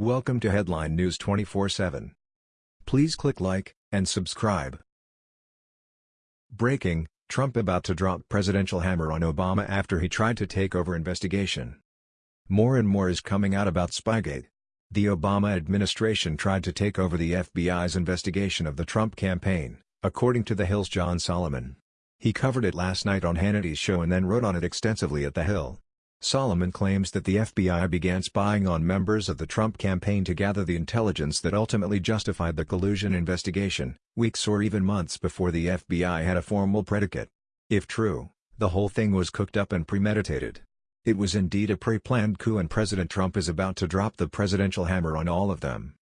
Welcome to Headline News 24/7. Please click like and subscribe. Breaking: Trump about to drop presidential hammer on Obama after he tried to take over investigation. More and more is coming out about Spygate. The Obama administration tried to take over the FBI's investigation of the Trump campaign, according to The Hill's John Solomon. He covered it last night on Hannity's show and then wrote on it extensively at The Hill. Solomon claims that the FBI began spying on members of the Trump campaign to gather the intelligence that ultimately justified the collusion investigation, weeks or even months before the FBI had a formal predicate. If true, the whole thing was cooked up and premeditated. It was indeed a pre-planned coup and President Trump is about to drop the presidential hammer on all of them.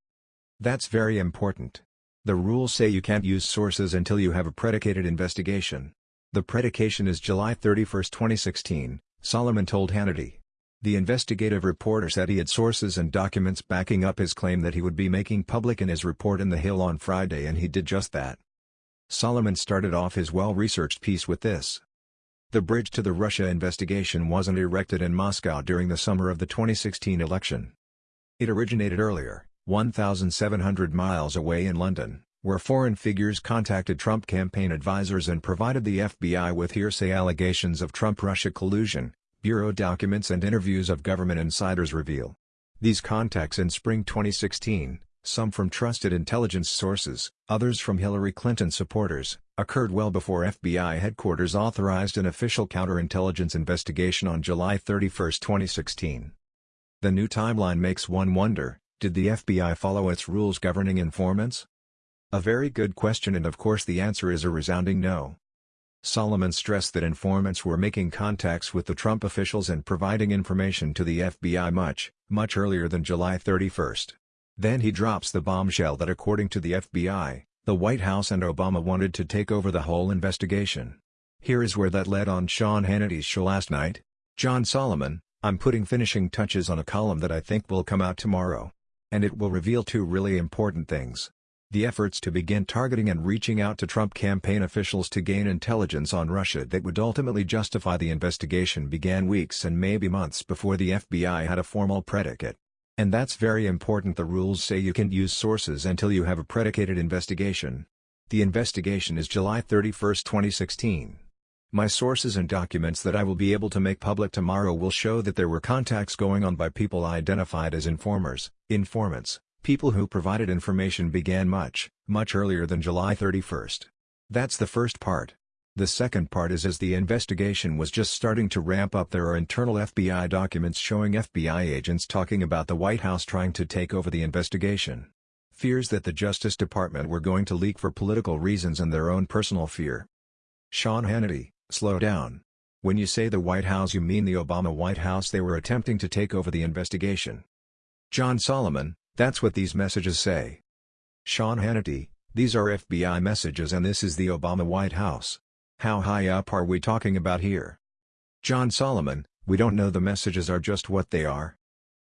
That's very important. The rules say you can't use sources until you have a predicated investigation. The predication is July 31, 2016, Solomon told Hannity. The investigative reporter said he had sources and documents backing up his claim that he would be making public in his report in The Hill on Friday and he did just that. Solomon started off his well-researched piece with this. The bridge to the Russia investigation wasn't erected in Moscow during the summer of the 2016 election. It originated earlier, 1,700 miles away in London, where foreign figures contacted Trump campaign advisors and provided the FBI with hearsay allegations of Trump-Russia collusion, bureau documents and interviews of government insiders reveal. These contacts in spring 2016, some from trusted intelligence sources, others from Hillary Clinton supporters, occurred well before FBI headquarters authorized an official counterintelligence investigation on July 31, 2016. The new timeline makes one wonder, did the FBI follow its rules governing informants? A very good question and of course the answer is a resounding no. Solomon stressed that informants were making contacts with the Trump officials and providing information to the FBI much, much earlier than July 31. Then he drops the bombshell that according to the FBI, the White House and Obama wanted to take over the whole investigation. Here is where that led on Sean Hannity's show last night. John Solomon, I'm putting finishing touches on a column that I think will come out tomorrow. And it will reveal two really important things. The efforts to begin targeting and reaching out to Trump campaign officials to gain intelligence on Russia that would ultimately justify the investigation began weeks and maybe months before the FBI had a formal predicate. And that's very important the rules say you can't use sources until you have a predicated investigation. The investigation is July 31, 2016. My sources and documents that I will be able to make public tomorrow will show that there were contacts going on by people identified as informers, informants, People who provided information began much, much earlier than July 31st. That's the first part. The second part is as the investigation was just starting to ramp up there are internal FBI documents showing FBI agents talking about the White House trying to take over the investigation. Fears that the Justice Department were going to leak for political reasons and their own personal fear. Sean Hannity, slow down. When you say the White House you mean the Obama White House they were attempting to take over the investigation. John Solomon, that's what these messages say. Sean Hannity, these are FBI messages and this is the Obama White House. How high up are we talking about here? John Solomon, we don't know the messages are just what they are.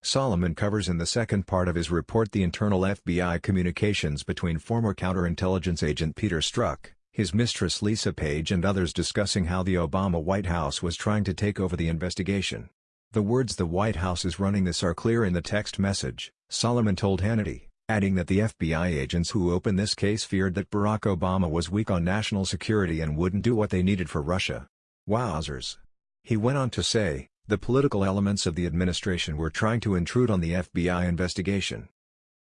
Solomon covers in the second part of his report the internal FBI communications between former counterintelligence agent Peter Strzok, his mistress Lisa Page and others discussing how the Obama White House was trying to take over the investigation. The words the White House is running this are clear in the text message. Solomon told Hannity, adding that the FBI agents who opened this case feared that Barack Obama was weak on national security and wouldn't do what they needed for Russia. Wowzers. He went on to say, the political elements of the administration were trying to intrude on the FBI investigation.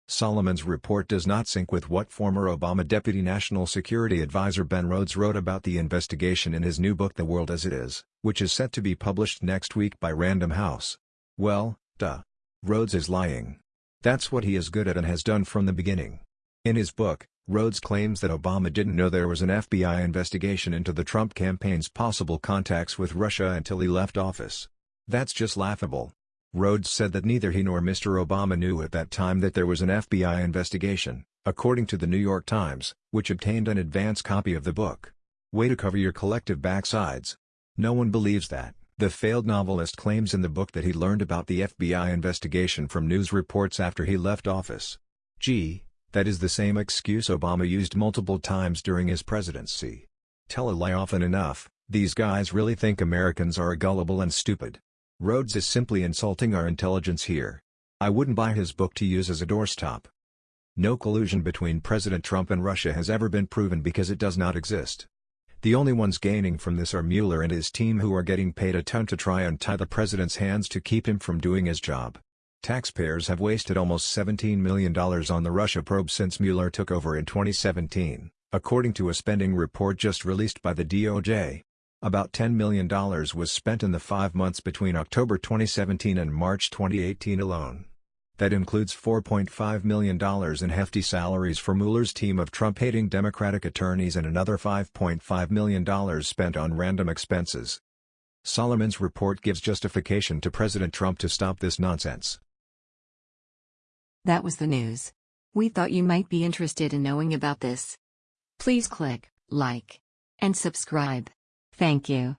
Solomon's report does not sync with what former Obama Deputy National Security Advisor Ben Rhodes wrote about the investigation in his new book The World as It Is, which is set to be published next week by Random House. Well, duh. Rhodes is lying. That's what he is good at and has done from the beginning. In his book, Rhodes claims that Obama didn't know there was an FBI investigation into the Trump campaign's possible contacts with Russia until he left office. That's just laughable. Rhodes said that neither he nor Mr. Obama knew at that time that there was an FBI investigation, according to the New York Times, which obtained an advance copy of the book. Way to cover your collective backsides. No one believes that. The failed novelist claims in the book that he learned about the FBI investigation from news reports after he left office. Gee, that is the same excuse Obama used multiple times during his presidency. Tell a lie often enough, these guys really think Americans are gullible and stupid. Rhodes is simply insulting our intelligence here. I wouldn't buy his book to use as a doorstop. No collusion between President Trump and Russia has ever been proven because it does not exist. The only ones gaining from this are Mueller and his team who are getting paid a ton to try and tie the president's hands to keep him from doing his job. Taxpayers have wasted almost $17 million on the Russia probe since Mueller took over in 2017, according to a spending report just released by the DOJ. About $10 million was spent in the five months between October 2017 and March 2018 alone. That includes $4.5 million in hefty salaries for Mueller's team of Trump-hating Democratic attorneys and another $5.5 million spent on random expenses. Solomon's report gives justification to President Trump to stop this nonsense. That was the news. We thought you might be interested in knowing about this. Please click like and subscribe. Thank you.